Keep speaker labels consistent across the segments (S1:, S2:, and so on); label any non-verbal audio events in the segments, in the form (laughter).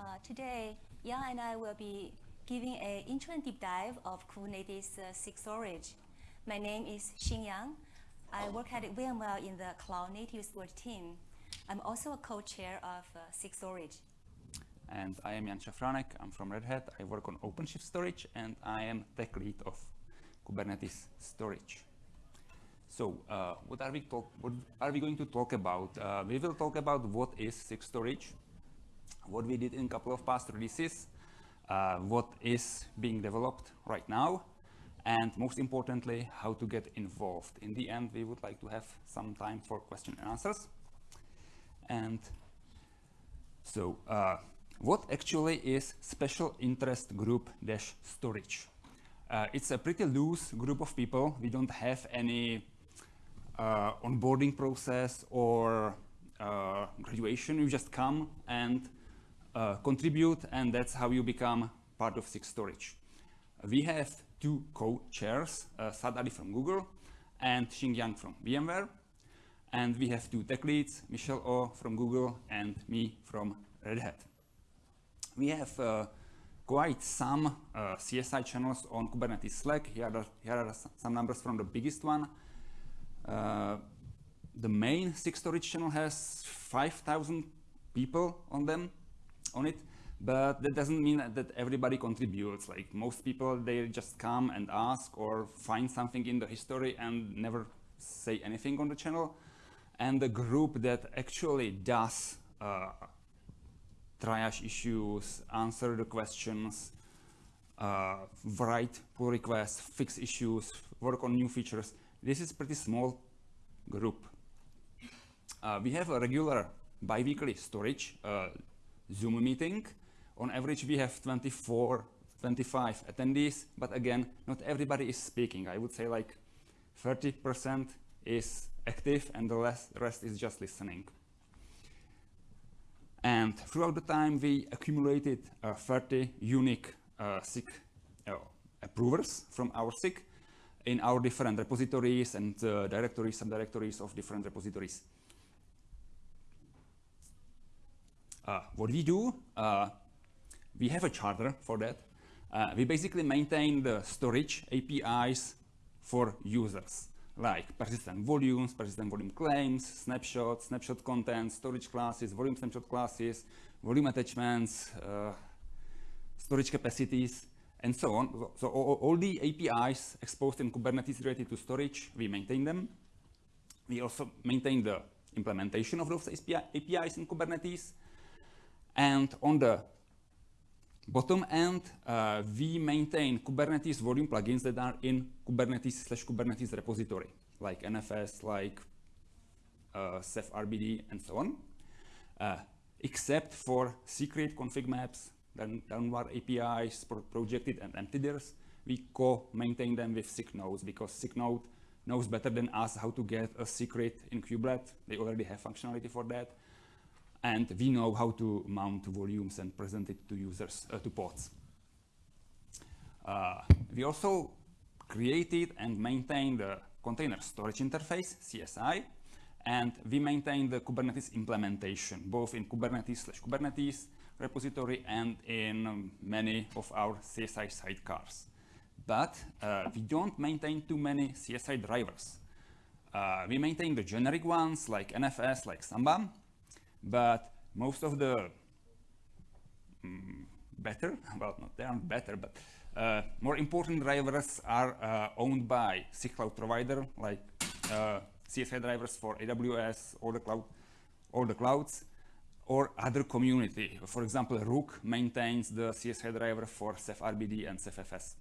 S1: Uh, today, Jan and I will be giving an intro and deep dive of Kubernetes uh, SIG storage. My name is Xing Yang. I work at VMware in the Cloud Native Storage team. I'm also a co-chair of uh, SIG storage.
S2: And I am Jan Szafranek. I'm from Red Hat. I work on OpenShift storage and I am tech lead of Kubernetes storage. So uh, what are we talk what are we going to talk about? Uh, we will talk about what is SIG storage, what we did in a couple of past releases, uh, what is being developed right now, and most importantly, how to get involved. In the end, we would like to have some time for question and answers. And so uh, what actually is special interest group dash storage? Uh, it's a pretty loose group of people. We don't have any uh, onboarding process or uh, graduation. You just come and uh, contribute and that's how you become part of SIG storage. We have two co-chairs, uh, Saad from Google and Xing Yang from VMware. And we have two tech leads, Michelle Au from Google and me from Red Hat. We have uh, quite some uh, CSI channels on Kubernetes Slack. Here are, here are some numbers from the biggest one. Uh, the main SIG storage channel has 5,000 people on them, on it, but that doesn't mean that everybody contributes. Like most people, they just come and ask or find something in the history and never say anything on the channel. And the group that actually does uh, triage issues, answer the questions, uh, write pull requests, fix issues, work on new features. This is pretty small group. Uh, we have a regular bi-weekly storage uh, Zoom meeting on average, we have 24, 25 attendees, but again, not everybody is speaking. I would say like 30% is active and the rest, is just listening. And throughout the time, we accumulated uh, 30 unique uh, SIG uh, approvers from our SIG in our different repositories and uh, directories, subdirectories of different repositories. Uh, what we do, uh, we have a charter for that. Uh, we basically maintain the storage APIs for users, like persistent volumes, persistent volume claims, snapshots, snapshot content, storage classes, volume snapshot classes, volume attachments, uh, storage capacities, and so on. So all, all, the APIs exposed in Kubernetes related to storage, we maintain them. We also maintain the implementation of those APIs in Kubernetes. And on the Bottom end, uh, we maintain Kubernetes volume plugins that are in Kubernetes slash Kubernetes repository, like NFS, like uh, Ceph RBD, and so on. Uh, except for secret config maps, then downward APIs, pro projected and emptyDirs, we co-maintain them with SIG Nodes because SIG node knows better than us how to get a secret in kubelet. They already have functionality for that and we know how to mount volumes and present it to users, uh, to pods. Uh, we also created and maintained the container storage interface, CSI, and we maintain the Kubernetes implementation, both in Kubernetes slash Kubernetes repository and in um, many of our CSI sidecars. But uh, we don't maintain too many CSI drivers. Uh, we maintain the generic ones like NFS, like Samba, but most of the mm, better, (laughs) well, not they aren't better, but uh, more important drivers are uh, owned by SIG cloud provider, like uh, CSI drivers for AWS, or the cloud, all the clouds, or other community. For example, Rook maintains the CSI driver for Ceph RBD and Ceph FS.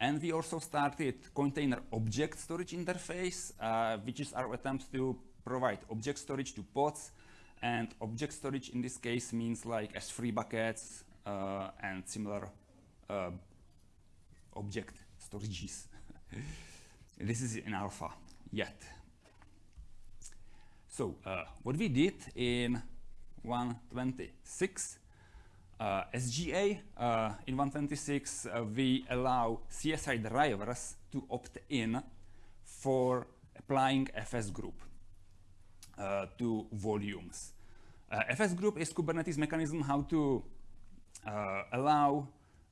S2: And we also started container object storage interface, uh, which is our attempt to provide object storage to pods and object storage in this case means like S3 buckets uh, and similar uh, object storages. (laughs) this is in alpha yet. So uh, what we did in 126 uh, as GA uh, in 126 uh, we allow CSI drivers to opt in for applying FS group. Uh, to volumes. Uh, FS group is Kubernetes mechanism how to uh, allow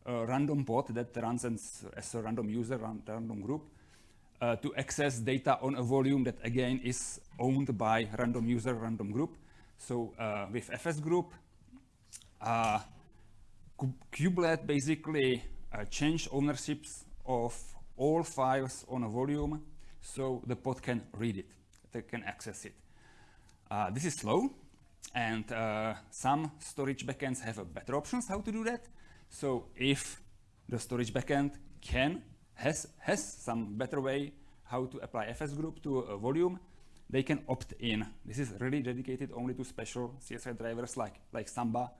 S2: a random pod that runs as, a random user, ran, random group, uh, to access data on a volume that again is owned by random user, random group. So uh, with FS group, uh, Kubelet basically changed ownerships of all files on a volume so the pod can read it, they can access it. Uh, this is slow and uh, some storage backends have better options how to do that. So if the storage backend can, has, has some better way how to apply FS group to a volume, they can opt in. This is really dedicated only to special CSI drivers like, like Samba,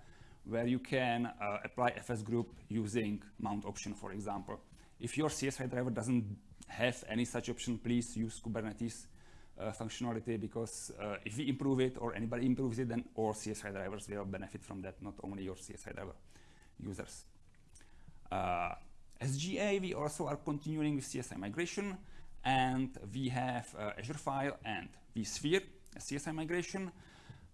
S2: where you can uh, apply FS group using mount option, for example. If your CSI driver doesn't have any such option, please use Kubernetes uh, functionality because uh, if we improve it or anybody improves it, then all CSI drivers will benefit from that, not only your CSI driver users. Uh, as GA, we also are continuing with CSI migration and we have uh, Azure File and vSphere CSI migration.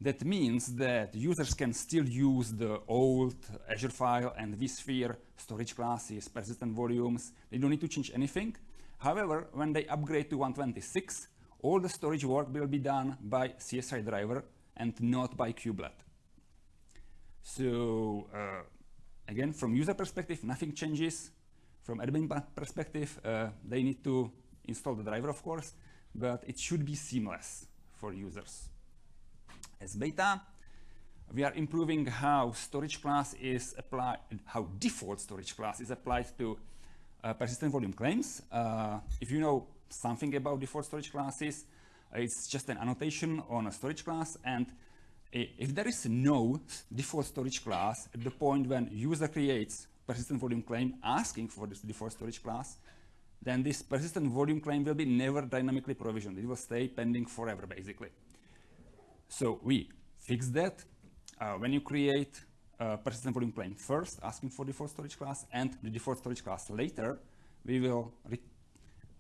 S2: That means that users can still use the old Azure File and vSphere storage classes, persistent volumes. They don't need to change anything. However, when they upgrade to 126, all the storage work will be done by CSI driver and not by kubelet. So uh, again, from user perspective, nothing changes. From admin perspective, uh, they need to install the driver, of course, but it should be seamless for users. As beta, we are improving how storage class is applied, how default storage class is applied to uh, persistent volume claims. Uh, if you know something about default storage classes, it's just an annotation on a storage class and if there is no default storage class at the point when user creates persistent volume claim asking for this default storage class, then this persistent volume claim will be never dynamically provisioned. It will stay pending forever, basically. So we fix that. Uh, when you create a persistent volume claim first, asking for default storage class, and the default storage class later, we will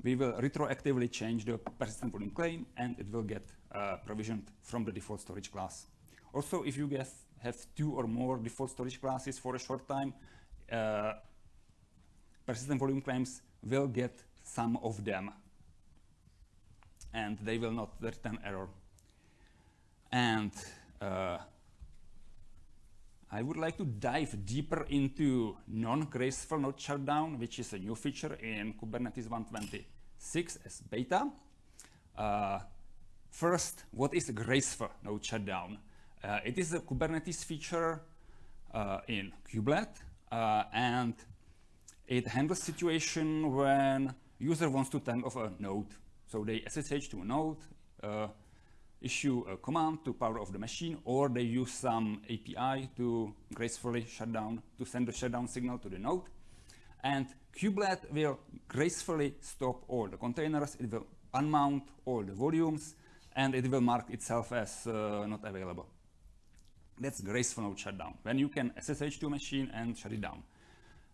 S2: we will retroactively change the persistent volume claim, and it will get uh, provisioned from the default storage class. Also, if you guys have two or more default storage classes for a short time, uh, persistent volume claims will get some of them and they will not return error. And uh, I would like to dive deeper into non-graceful node shutdown, which is a new feature in Kubernetes 126 as beta. Uh, first, what is graceful node shutdown? Uh, it is a Kubernetes feature uh, in kubelet, uh, and it handles situation when user wants to turn off a node. So they SSH to a node, uh, issue a command to power off the machine, or they use some API to gracefully shut down, to send the shutdown signal to the node. And kubelet will gracefully stop all the containers. It will unmount all the volumes, and it will mark itself as uh, not available. That's graceful node shutdown, when you can SSH to a machine and shut it down.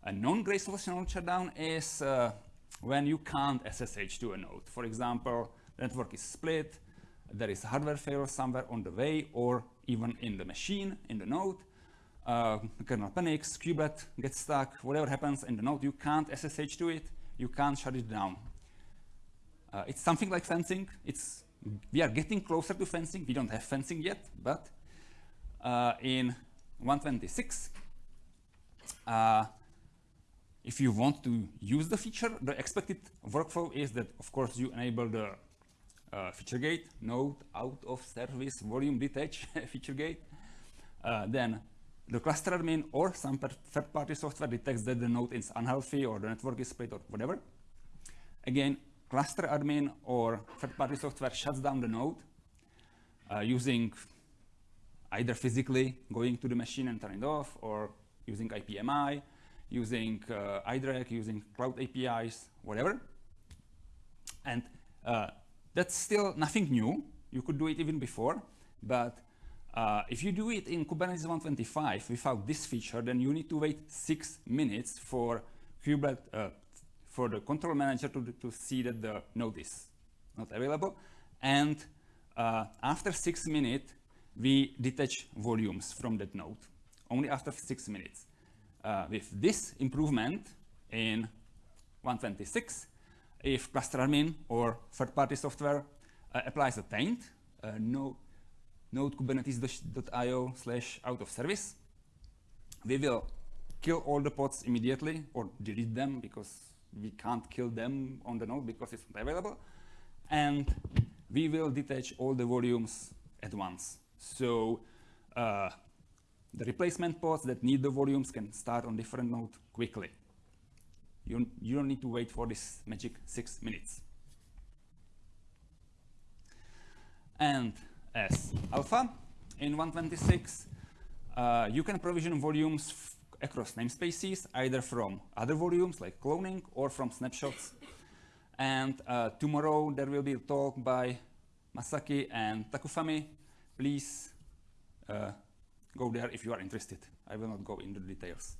S2: A non-graceful node shutdown is uh, when you can't SSH to a node. For example, the network is split, there is hardware failure somewhere on the way or even in the machine, in the node. Uh, kernel panics, kubelet gets stuck, whatever happens in the node, you can't SSH to it, you can't shut it down. Uh, it's something like fencing. It's, we are getting closer to fencing. We don't have fencing yet, but uh, in 126, uh, if you want to use the feature, the expected workflow is that, of course, you enable the uh, feature gate, node out of service volume detach (laughs) feature gate. Uh, then the cluster admin or some third-party software detects that the node is unhealthy or the network is split or whatever. Again, cluster admin or third-party software shuts down the node uh, using either physically going to the machine and turning it off or using IPMI, using uh, iDRAC, using cloud APIs, whatever. And uh, that's still nothing new. You could do it even before, but uh, if you do it in Kubernetes 125 without this feature, then you need to wait six minutes for Kubernetes, uh, for the control manager to, to see that the node is not available. And uh, after six minutes, we detach volumes from that node only after six minutes. Uh, with this improvement in 126, if cluster admin or third-party software uh, applies a taint, no, node kubernetes.io slash out of service, we will kill all the pods immediately or delete them because we can't kill them on the node because it's not available. And we will detach all the volumes at once. So uh, the replacement pods that need the volumes can start on different node quickly. You, you don't need to wait for this magic six minutes. And as alpha in 126, uh, you can provision volumes across namespaces, either from other volumes like cloning or from snapshots. and uh, tomorrow there will be a talk by Masaki and Takafumi. Please uh, go there if you are interested. I will not go into the details.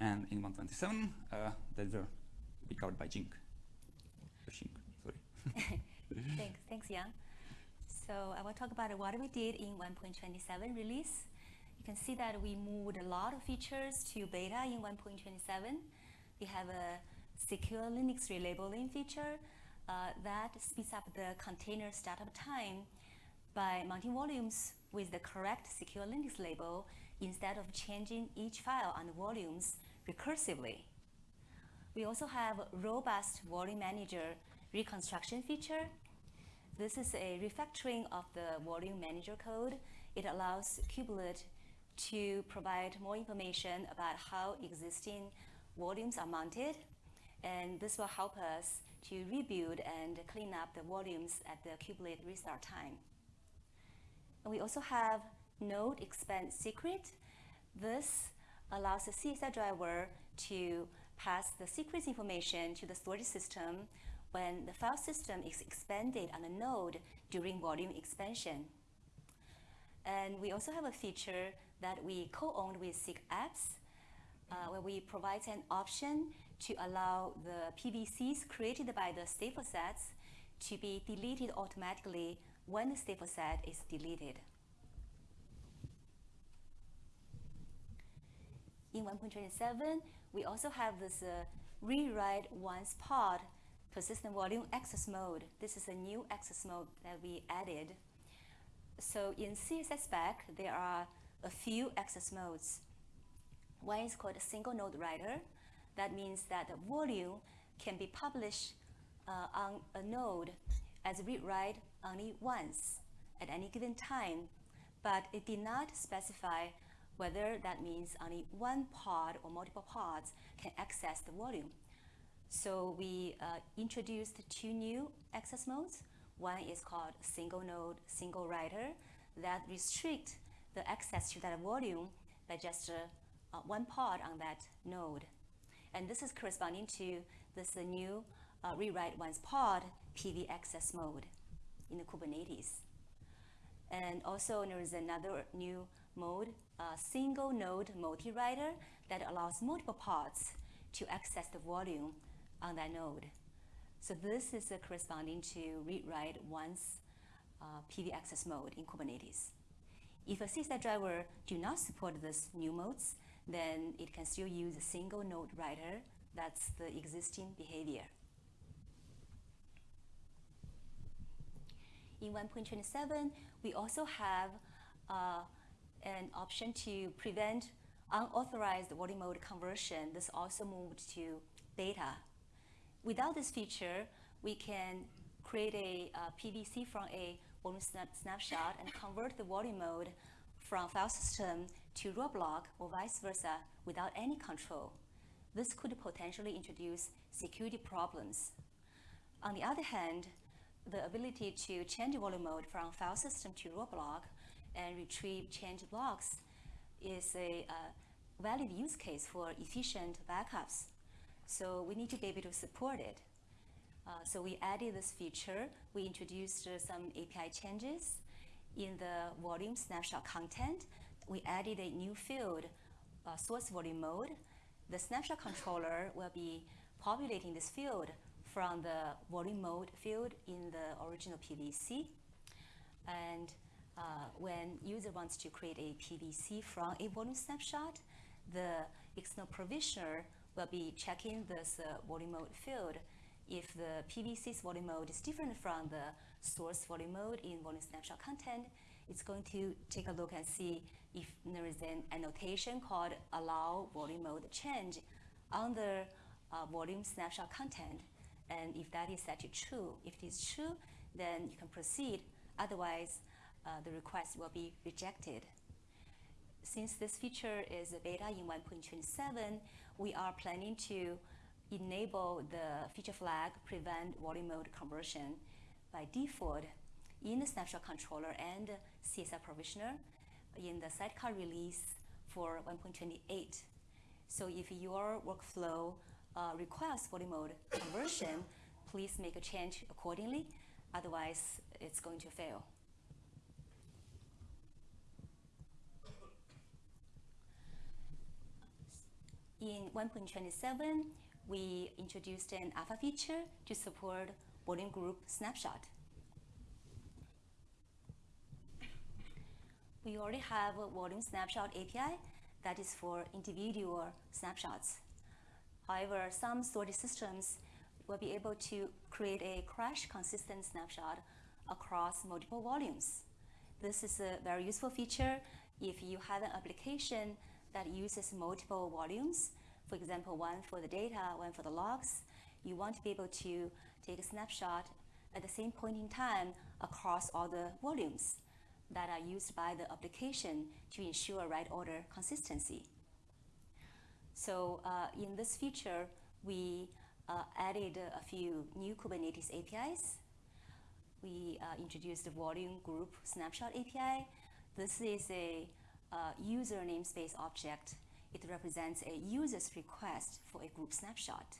S2: And in 127, uh, that will be covered by Jing. Jing, sorry. (laughs) (laughs)
S1: thanks, thanks, Jan. So I will talk about what we did in 1.27 release. You can see that we moved a lot of features to beta in 1.27. We have a secure Linux relabeling feature uh, that speeds up the container startup time by mounting volumes with the correct secure Linux label instead of changing each file on the volumes recursively. We also have a robust volume manager reconstruction feature this is a refactoring of the volume manager code. It allows Kubelet to provide more information about how existing volumes are mounted. And this will help us to rebuild and clean up the volumes at the kubelet restart time. And we also have node expand secret. This allows the CSI driver to pass the secrets information to the storage system when the file system is expanded on a node during volume expansion. And we also have a feature that we co-owned with SIG Apps, uh, where we provide an option to allow the PVCs created by the stateful sets to be deleted automatically when the stateful set is deleted. In 1.27, we also have this uh, read-write once pod persistent volume access mode. This is a new access mode that we added. So in CSI spec, there are a few access modes. One is called a single node writer. That means that the volume can be published uh, on a node as read-write only once at any given time, but it did not specify whether that means only one pod or multiple pods can access the volume. So we uh, introduced two new access modes. One is called single node, single writer that restrict the access to that volume by just uh, uh, one pod on that node. And this is corresponding to this uh, new uh, read-write once pod PV access mode in the Kubernetes. And also there is another new mode, single node multi-writer that allows multiple pods to access the volume on that node. So this is corresponding to read-write once uh, PV access mode in Kubernetes. If a CSI driver do not support this new modes, then it can still use a single node writer. That's the existing behavior. In 1.27, we also have uh, an option to prevent unauthorized volume mode conversion. This also moved to beta Without this feature, we can create a uh, PVC from a volume snap snapshot and convert the volume mode from file system to raw block or vice versa without any control. This could potentially introduce security problems. On the other hand, the ability to change volume mode from file system to raw block and retrieve changed blocks is a uh, valid use case for efficient backups. So we need to be able to support it. Uh, so we added this feature. We introduced uh, some API changes. In the volume snapshot content, we added a new field, uh, source volume mode. The snapshot controller will be populating this field from the volume mode field in the original PVC. And uh, when user wants to create a PVC from a volume snapshot, the external provisioner will be checking this uh, volume mode field. If the PVC's volume mode is different from the source volume mode in volume snapshot content, it's going to take a look and see if there is an annotation called allow volume mode change on the uh, volume snapshot content. And if that is set to true, if it is true, then you can proceed. Otherwise, uh, the request will be rejected. Since this feature is a beta in 1.27, we are planning to enable the feature flag prevent volume mode conversion by default in the snapshot controller and CSI provisioner in the sidecar release for 1.28. So if your workflow uh, requires volume mode conversion, please make a change accordingly. Otherwise, it's going to fail. In 1.27, we introduced an alpha feature to support volume group snapshot. We already have a volume snapshot API that is for individual snapshots. However, some storage systems will be able to create a crash consistent snapshot across multiple volumes. This is a very useful feature if you have an application that uses multiple volumes, for example, one for the data, one for the logs, you want to be able to take a snapshot at the same point in time across all the volumes that are used by the application to ensure write order consistency. So uh, in this feature, we uh, added a few new Kubernetes APIs. We uh, introduced the volume group snapshot API. This is a uh, user namespace object. It represents a user's request for a group snapshot.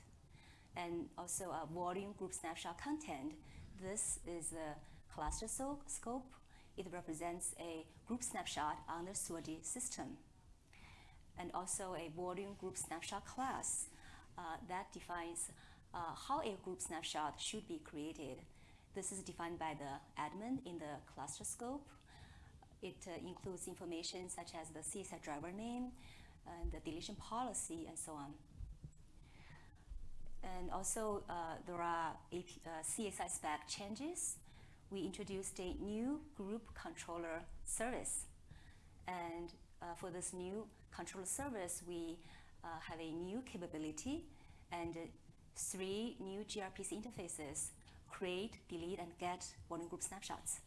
S1: And also a volume group snapshot content. This is the cluster so scope. It represents a group snapshot on the storage system. And also a volume group snapshot class uh, that defines uh, how a group snapshot should be created. This is defined by the admin in the cluster scope. It uh, includes information such as the CSI driver name, and the deletion policy, and so on. And also, uh, there are AP, uh, CSI spec changes. We introduced a new group controller service. And uh, for this new controller service, we uh, have a new capability and three new gRPC interfaces, create, delete, and get volume group snapshots.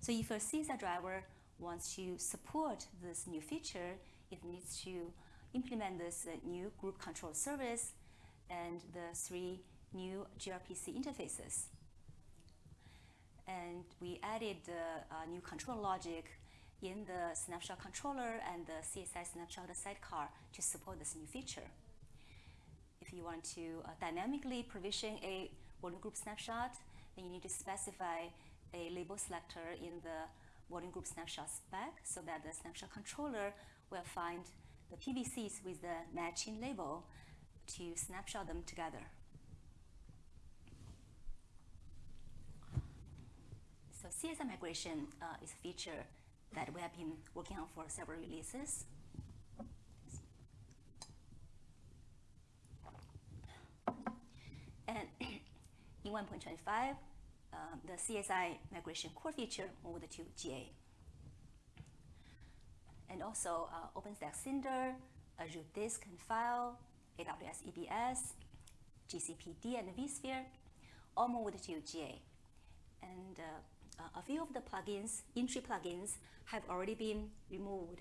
S1: So if a CSI driver wants to support this new feature, it needs to implement this uh, new group control service and the three new gRPC interfaces. And we added the uh, new control logic in the snapshot controller and the CSI snapshot sidecar to support this new feature. If you want to uh, dynamically provision a volume group snapshot, then you need to specify a label selector in the volume group snapshot spec so that the snapshot controller will find the PVCs with the matching label to snapshot them together. So CSI migration uh, is a feature that we have been working on for several releases. And (clears throat) in 1.25, um, the CSI migration core feature moved to GA. And also uh, OpenStack Cinder, Azure Disk and File, AWS EBS, GCE PD and vSphere, all moved to GA. And uh, a few of the plugins, in-tree plugins, have already been removed.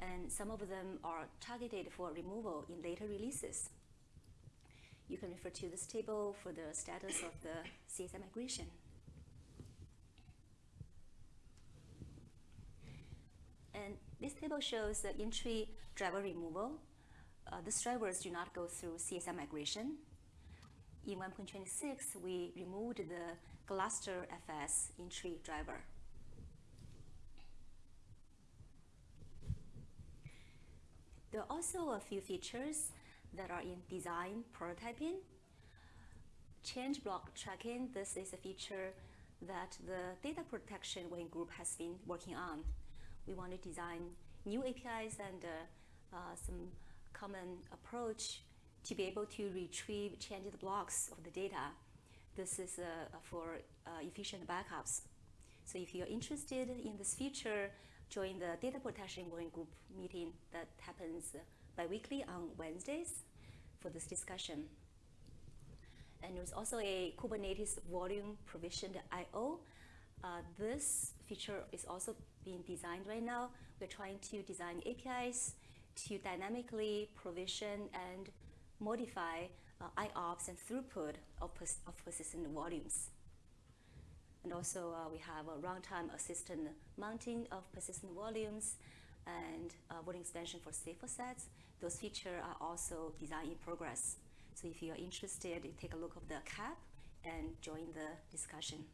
S1: And some of them are targeted for removal in later releases. You can refer to this table for the status of the CSI migration. And this table shows the in-tree driver removal. Uh, these drivers do not go through CSI migration. In 1.26, we removed the Gluster FS in-tree driver. There are also a few features that are in design prototyping. Change block tracking, this is a feature that the data protection working group has been working on. We want to design new APIs and uh, uh, some common approach to be able to retrieve changed blocks of the data. This is uh, for uh, efficient backups. So if you're interested in this feature, join the data protection working group meeting that happens bi-weekly on Wednesdays for this discussion. And there's also a Kubernetes volume provisioned I.O. Uh, this feature is also being designed right now. We're trying to design APIs to dynamically provision and modify uh, IOPS and throughput of, pers of persistent volumes. And also uh, we have a runtime assistant mounting of persistent volumes and uh, volume extension for stateful sets. Those features are also design in progress. So if you're interested, you take a look of the KEP and join the discussion.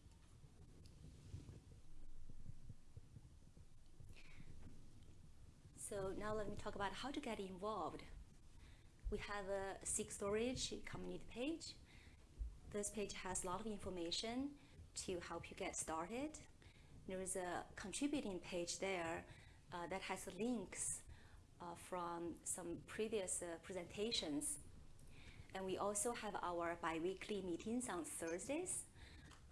S1: So now let me talk about how to get involved. We have a SIG Storage community page. This page has a lot of information to help you get started. There is a contributing page there uh, that has links uh, from some previous uh, presentations. And we also have our bi-weekly meetings on Thursdays.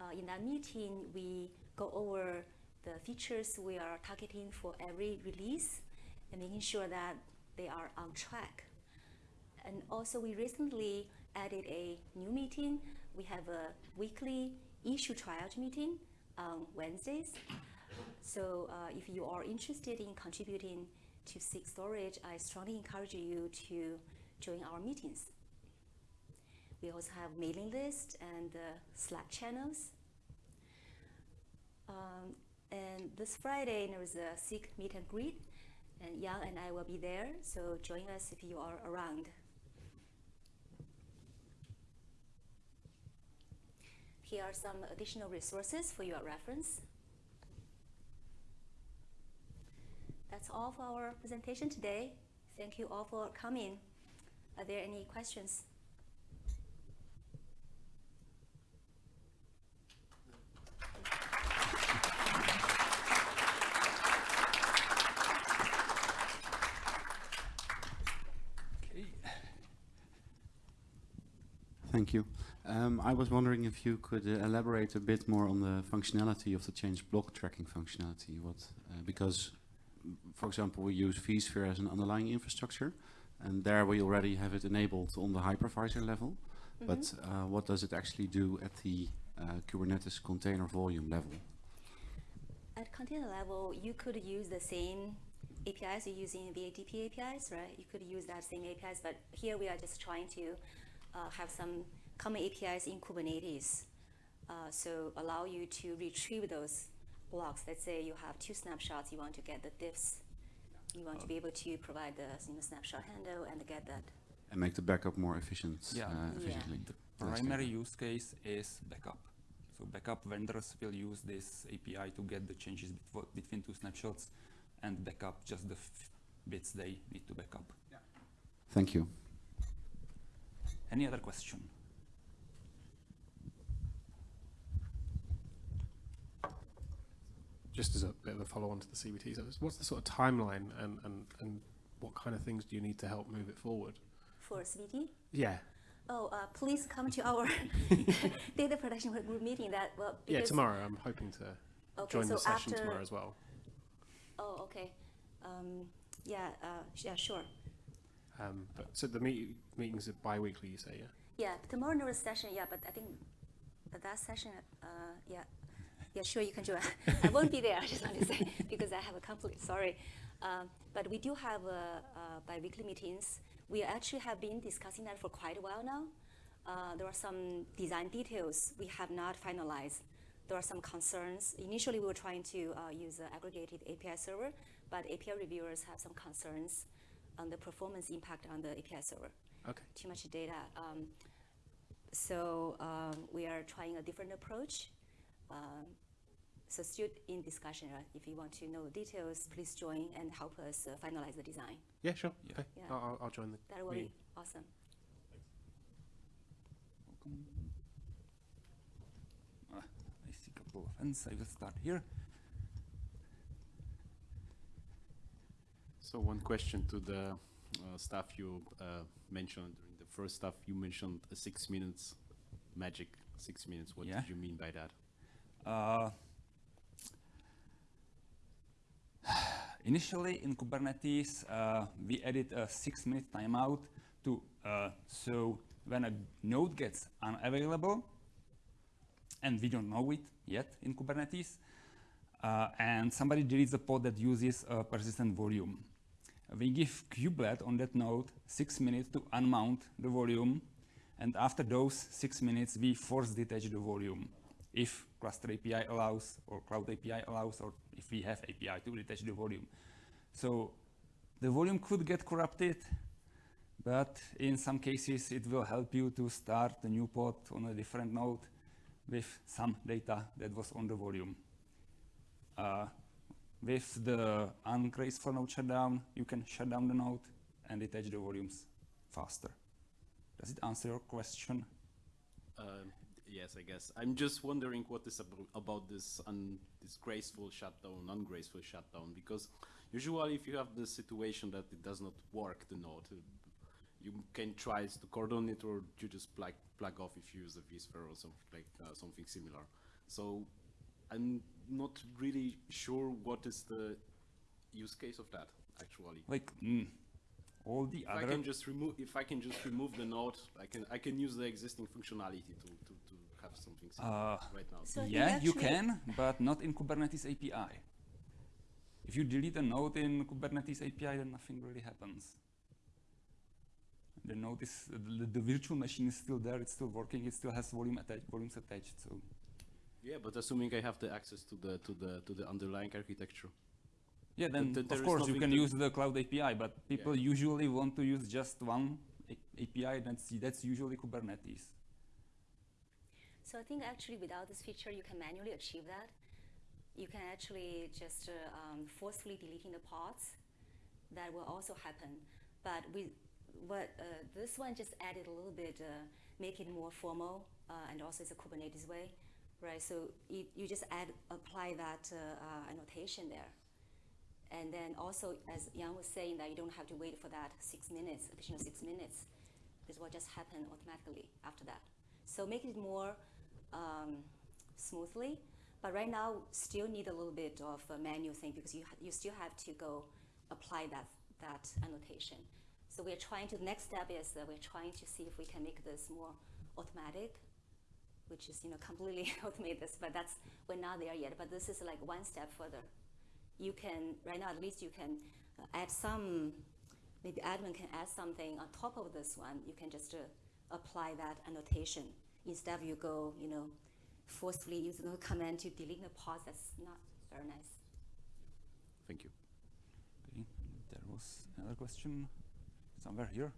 S1: Uh, in that meeting, we go over the features we are targeting for every release and making sure that they are on track. And also we recently added a new meeting. We have a weekly issue triage meeting on Wednesdays. So uh, if you are interested in contributing to SIG Storage, I strongly encourage you to join our meetings. We also have mailing list and uh, Slack channels. Um, and this Friday, there is a SIG meet and greet, and Jan and I will be there, so join us if you are around. Here are some additional resources for your reference. That's all for our presentation today. Thank you all for coming. Are there any questions?
S3: Thank you. Um, I was wondering if you could uh, elaborate a bit more on the functionality of the change block tracking functionality. What, uh, because, mm, for example, we use vSphere as an underlying infrastructure, and there we already have it enabled on the hypervisor level. But uh, what does it actually do at the uh, Kubernetes container volume level?
S1: At container level, you could use the same APIs you're using VADP APIs, right? You could use that same APIs, but here we are just trying to have some common APIs in Kubernetes. Uh, so allow you to retrieve those blocks. Let's say you have two snapshots, you want to get the diffs. You want to be able to provide the you know, snapshot handle and get that.
S3: And make the backup more efficient,
S2: Yeah.
S3: uh,
S1: Yeah.
S2: The primary
S3: it.
S2: use case is backup. So backup vendors will use this API to get the changes betw- between two snapshots and backup just the f- bits they need to backup. Yeah.
S3: Thank you.
S2: Any other question?
S4: just as a bit of a follow-on to the CBT, so what's the sort of timeline and, and, and what kind of things do you need to help move it forward?
S1: For CBT,
S4: Yeah,
S1: oh, uh, please come to our (laughs) data protection group meeting that, well,
S4: yeah. Tomorrow, I'm hoping to
S1: Okay,
S4: join
S1: so
S4: the session
S1: after,
S4: tomorrow as well.
S1: Oh, okay. Um, yeah, uh, yeah, sure.
S4: Um, but so the meet, meetings are bi-weekly, you say, yeah?
S1: Yeah, tomorrow there is session, yeah, but I think that session, uh, yeah, yeah, sure, you can join. (laughs) I won't be there, (laughs) I just want to say, (laughs) because I have a conflict, sorry. Um, but we do have uh, uh, bi-weekly meetings. We actually have been discussing that for quite a while now. Uh, there are some design details we have not finalized. There are some concerns. Initially, we were trying to uh, use an aggregated API server, but API reviewers have some concerns on the performance impact on the API server
S4: Okay.
S1: too much data. Um, so um, we are trying a different approach. Um, so still in discussion. Right? If you want to know the details, please join and help us uh, finalize the design.
S4: Yeah, sure.
S2: Yeah.
S4: Okay.
S1: Yeah.
S4: I'll, I'll- I'll join the
S1: That will be awesome.
S2: Welcome. Ah, I see a couple couple of ends. I will start here.
S5: So one question to the uh, stuff you uh, mentioned during the first stuff. You mentioned uh, six minutes magic. Six minutes. What
S2: Yeah.
S5: did you mean by that?
S2: Uh, (sighs) initially in Kubernetes, uh, we added a six minute timeout to, uh, so when a node gets unavailable, and we don't know it yet in Kubernetes, uh, and somebody deletes a pod that uses a persistent volume. We give kubelet on that node six minutes to unmount the volume, and after those six minutes, we force detach the volume if cluster API allows, or cloud API allows, or if we have API to detach the volume. So the volume could get corrupted, but in some cases it will help you to start a new pod on a different node with some data that was on the volume. Uh, with the ungraceful node shutdown, you can shut down the node and detach the volumes faster. Does it answer your question?
S5: Um, yes, I guess. I'm just wondering what is abo- about this this graceful shutdown, ungraceful shutdown, because usually if you have the situation that it does not work, the node, uh, you can try to cordon it or you just plug, plug off if you use a vSphere or something like uh, something similar. So I'm not really sure what is the use case of that actually.
S2: Like mm, all the
S5: If I can just remove, if I can just remove the node, I can I can use the existing functionality to to, to have something
S2: Uh,
S5: right now.
S1: So I think
S2: yeah, you can, but not in Kubernetes API. If you delete a node in Kubernetes API, then nothing really happens. The node is the, the virtual machine is still there. It's still working. It still has volume attached, volumes attached. So
S5: Yeah, but assuming I have the access to the to the to the underlying architecture.
S2: yeah, then
S5: th- there
S2: of course you can use the cloud API. But people usually want to use just one A- API. That's that's usually Kubernetes.
S1: So I think actually without this feature, you can manually achieve that. You can actually just uh, um, forcefully deleting the pods. That will also happen. But with what uh, this one just added a little bit, uh, make it more formal, uh, and also it's a Kubernetes way, right? So you, you just add apply that uh, uh, annotation there. And then also, as Jan was saying, that you don't have to wait for that six minutes, additional six minutes. This will just happen automatically after that. So make it more um, smoothly. But right now, still need a little bit of a manual thing because you, you still have to go apply that, that annotation. So we're trying to, the next step is that we're trying to see if we can make this more automatic, which is, you know, completely (laughs) automate this, but that's, we're not there yet. But this is like one step further you can right now at least you can uh, add some maybe admin can add something on top of this one you can just uh, apply that annotation instead of you go you know forcefully using the command to delete the pause that's not very nice
S5: Thank you.
S2: Okay. There was another question somewhere here.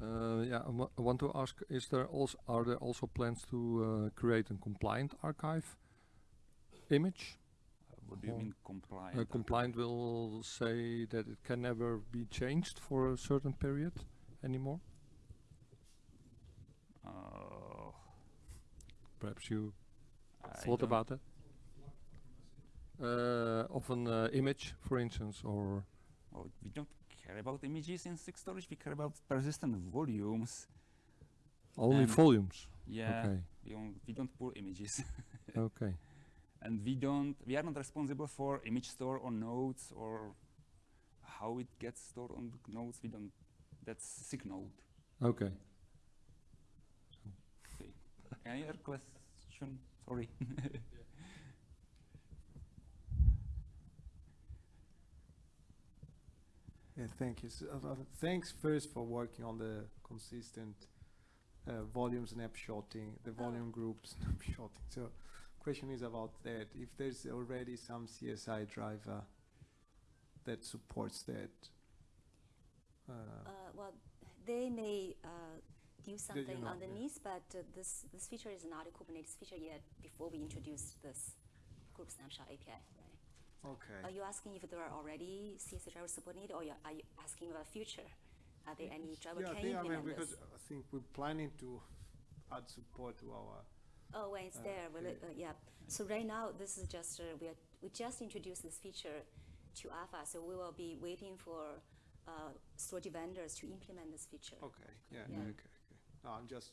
S6: Uh, yeah, I I want to ask: Is there also are there also plans to uh, create a compliant archive image?
S2: What do you
S6: Oh.
S2: mean compliant?
S6: Uh, compliant will say that it can never be changed for a certain period anymore.
S2: Uh,
S6: Perhaps you
S2: I
S6: thought about that. Uh, of an uh, image, for instance, or
S2: Well, we don't care about images in SIG storage. We care about persistent volumes.
S6: only
S2: And-
S6: volumes.
S2: Yeah,
S6: Okay.
S2: we, don't, we don't pull images, (laughs)
S6: Okay.
S2: and we don't. We are not responsible for image store on nodes or how it gets stored on the nodes. We don't. That's SIG node.
S6: Okay.
S2: Any other question? Sorry. (laughs)
S7: Yeah, thank you. So, uh, uh, thanks first for working on the consistent uh, volume snapshotting, the
S1: Oh.
S7: volume group (laughs) snapshotting. So, question is about that. If there's already some CSI driver that supports that, uh,
S1: uh, well they may uh, do something
S7: know, yeah.
S1: underneath but uh, this this feature is not a kubernetes feature yet before we introduce this group snapshot api
S7: okay.
S1: Are you asking if there are already CSI drivers supporting it, or are you asking about future? Are there any driver
S7: yeah, I
S1: can
S7: think I mean because
S1: this?
S7: I think we're planning to add support to our
S1: Oh, when it's
S7: Uh,
S1: there, will it,
S7: okay.
S1: uh, yeah. So right now, this is just, uh, we are, we just introduced this feature to alpha, so we will be waiting for uh, storage vendors to implement this feature.
S7: Okay, yeah,
S1: Yeah.
S7: okay, okay. No, I'm just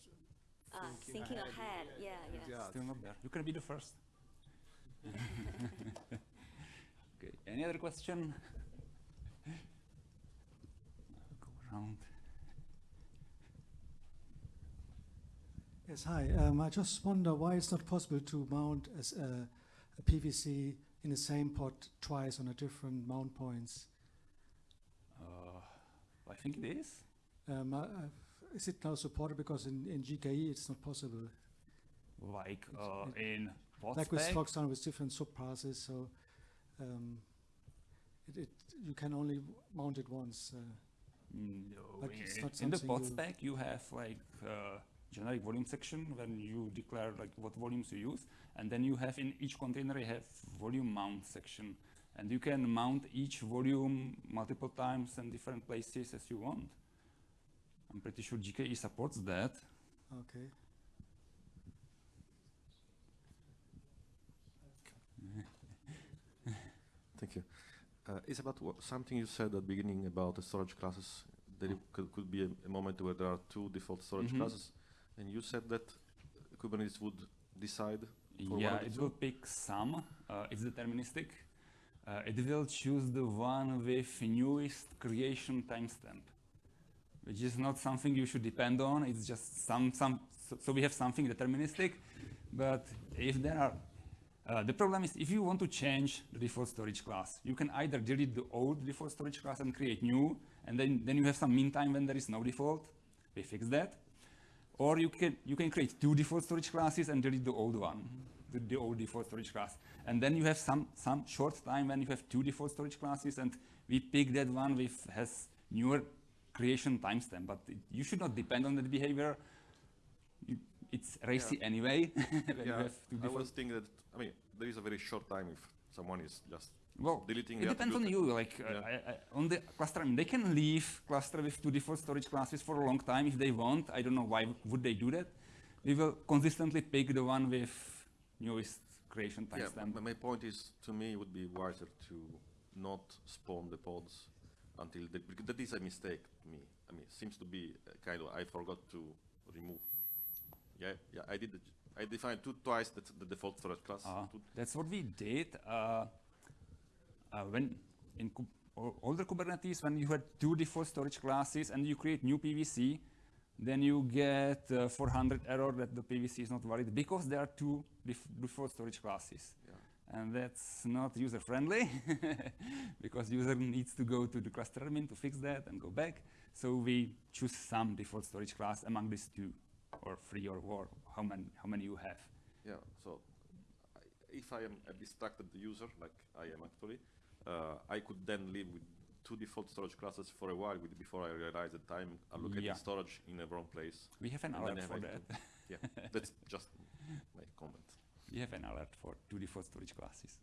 S1: Ah,
S7: thinking,
S1: thinking ahead, yeah, yeah.
S7: yeah.
S2: Still not there. You can be the first. (laughs) (laughs) okay. Any other question? Go around.
S8: Yes, hi. Um, I just wonder why it's not possible to mount as a, a PVC in the same pod twice on a different mount points.
S2: Uh, I think it is.
S8: Um, I, is it now supported because in, in GKE it's not possible?
S2: Like uh,
S8: it-
S2: in what
S8: like with example with different subpaths, so um, it, it you can only mount it once. Uh,
S2: No,
S8: Like,
S2: in,
S8: it's not
S2: in the pod
S8: you-
S2: spec you have like uh, generic volume section when you declare like what volumes you use, and then you have in each container you have volume mount section, and you can mount each volume multiple times in different places as you want. I'm pretty sure GKE supports that.
S8: okay.
S9: Thank you. Uh, it's about something you said at the beginning about the storage classes. There it could, could be a, a moment where there are two default storage
S2: Mhm.
S9: classes, and you said that Kubernetes would decide.
S2: Yeah, it
S9: two?
S2: will pick some. Uh, it's deterministic. Uh, it will choose the one with newest creation timestamp, which is not something you should depend on. It's just some some. So, so we have something deterministic, but if there are, uh, the problem is if you want to change the default storage class, you can either delete the old default storage class and create new, and then then you have some meantime when there is no default. We fix that. Or you can, you can create two default storage classes and delete the old one, the, the old default storage class. And then you have some, some short time when you have two default storage classes and we pick that one with has newer creation timestamp. But it, you should not depend on that behavior. You, it's racy anyway (laughs)
S9: yeah,
S2: have two
S9: I was thinking that. I mean, there is a very short time if someone is just
S2: Well,
S9: deleting.
S2: it depends on you. Like uh, I, I, on the cluster, I mean, they can leave cluster with two default storage classes for a long time if they want. I don't know why would they do that. We will consistently pick the one with newest creation
S9: Yeah,
S2: timestamp.
S9: my, my point is, to me, it would be wiser to not spawn the pods until the, because that is a mistake to me. I mean, it seems to be uh, kind of I forgot to remove. Yeah, yeah, I did. I defined two twice the, the default storage class.
S2: Uh, that's what we did uh, uh, when in older Kubernetes when you had two default storage classes and you create new PVC, then you get uh, 400 error that the PVC is not valid because there are two def- default storage classes.
S9: Yeah.
S2: And that's not user friendly (laughs) because user needs to go to the cluster admin to fix that and go back. So we choose some default storage class among these two or three or four, how many, how many you have.
S9: Yeah, so if I am a distracted user, like I am actually, uh, I could then live with two default storage classes for a while with, before I realize that I'm allocating
S2: Yeah.
S9: storage in the wrong place.
S2: We have an alert for that.
S9: to- Yeah, (laughs) that's just my comment.
S2: We have an alert for two default storage classes.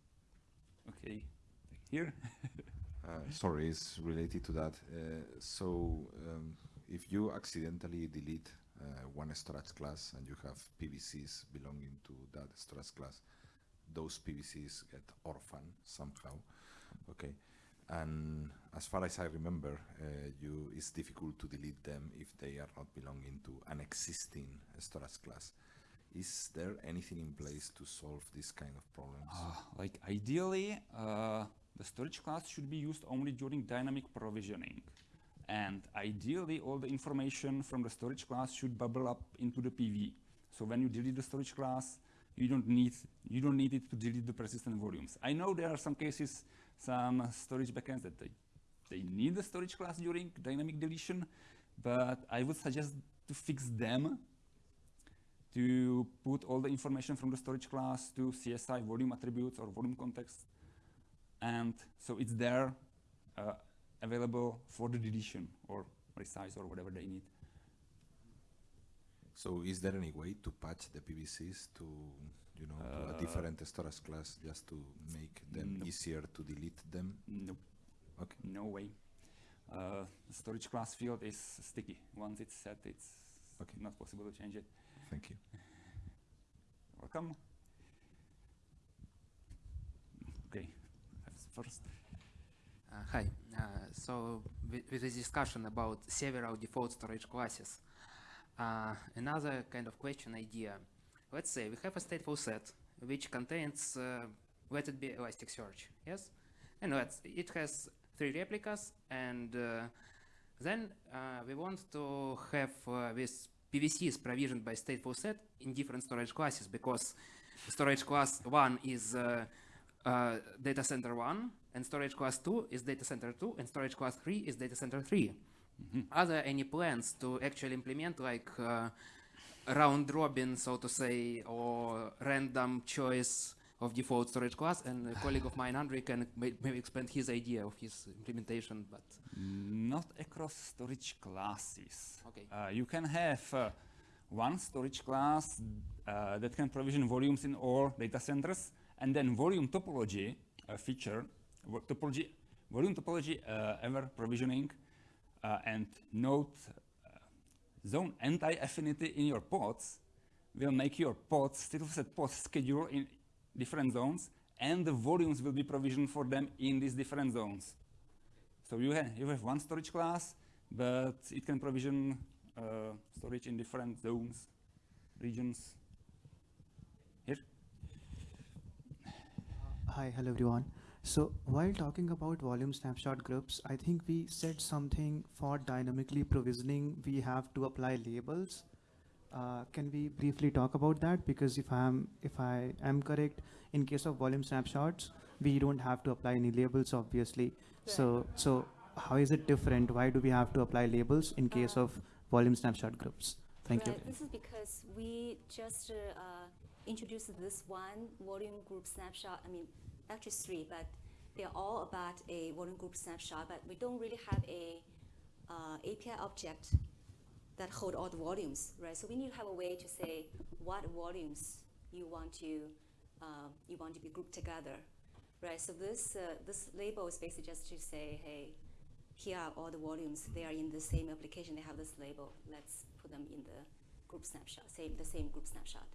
S2: Okay, here. (laughs)
S10: Uh, sorry, it's related to that. Uh, so, um, if you accidentally delete one storage class and you have PVCs belonging to that storage class, those PVCs get orphan somehow. Okay, and as far as I remember, uh, you it's difficult to delete them if they are not belonging to an existing storage class. Is there anything in place to solve this kind of problems?
S2: Uh, like ideally, uh, the storage class should be used only during dynamic provisioning. And ideally, all the information from the storage class should bubble up into the PV. So when you delete the storage class, you don't need you don't need it to delete the persistent volumes. I know there are some cases, some storage backends that they they need the storage class during dynamic deletion, but I would suggest to fix them to put all the information from the storage class to CSI volume attributes or volume context. And so it's there uh, available for the deletion or resize or whatever they need.
S10: So is there any way to patch the PVCs to, you know, to
S2: Uh,
S10: a different storage class just to make them easier to delete them?
S2: Nope.
S10: Okay.
S2: No way. Uh, storage class field is sticky. Once it's set, it's
S10: Okay.
S2: not possible to change it.
S10: Thank you.
S2: welcome. Okay, first.
S11: Uh, hi. Uh, so with, with this discussion about several default storage classes, uh, another kind of question idea. Let's say we have a stateful set which contains, uh, let it be Elasticsearch, yes? And let's, it has three replicas and uh, then uh, we want to have uh, this PVCs provisioned by stateful set in different storage classes because storage class 1 is uh, uh, data center 1 and storage class 2 is data center 2 and storage class 3 is data center 3. Are there any plans to actually implement like uh, round robin, so to say, or random choice of default storage class? And a colleague of mine, Andre, can maybe expand his idea of his implementation, but
S2: Not across storage classes.
S11: Okay.
S2: Uh, you can have uh, one storage class uh, that can provision volumes in all data centers, and then volume topology uh, feature, topology, volume topology uh, aware provisioning, uh, and node uh, zone anti-affinity in your pods will make your pods, stateful set pods schedule in different zones, and the volumes will be provisioned for them in these different zones. So you, ha you have one storage class, but it can provision uh, storage in different zones, regions. Here?
S12: Hi, hello everyone. So while talking about volume snapshot groups, I think we said something for dynamically provisioning, we have to apply labels. Uh, can we briefly talk about that? Because if I'm, if I am correct, in case of volume snapshots, we don't have to apply any labels, obviously. So, so how is it different? Why do we have to apply labels in case
S1: Uh,
S12: of volume snapshot groups? Thank you.
S1: This is because we just uh, uh, introduced this one volume group snapshot. I mean, actually three, but they're all about a volume group snapshot. But we don't really have a uh, API object that hold all the volumes, right? So we need to have a way to say what volumes you want to uh, you want to be grouped together, right? So this uh, this label is basically just to say, hey, here are all the volumes. They are in the same application. They have this label. Let's put them in the group snapshot, same the same group snapshot.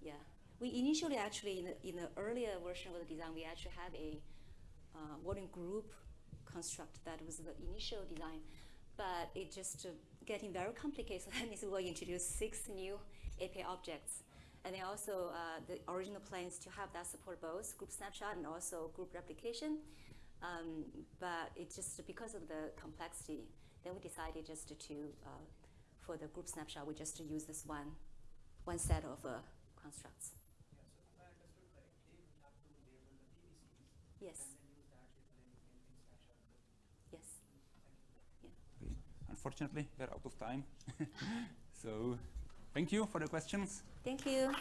S1: Yeah, we initially actually in the, in the earlier version of the design, we actually have a uh, volume group construct that was the initial design, but it just uh, getting very complicated. (laughs) So that means we will introduce six new API objects. And then also uh, the original plans to have that support both group snapshot and also group replication. Um, but it just because of the complexity, then we decided just to, uh, for the group snapshot, we just to use this one, one set of uh, constructs. Yes. Yes.
S2: Okay. Unfortunately, we're out of time. (laughs) so thank you for the questions.
S1: Thank you.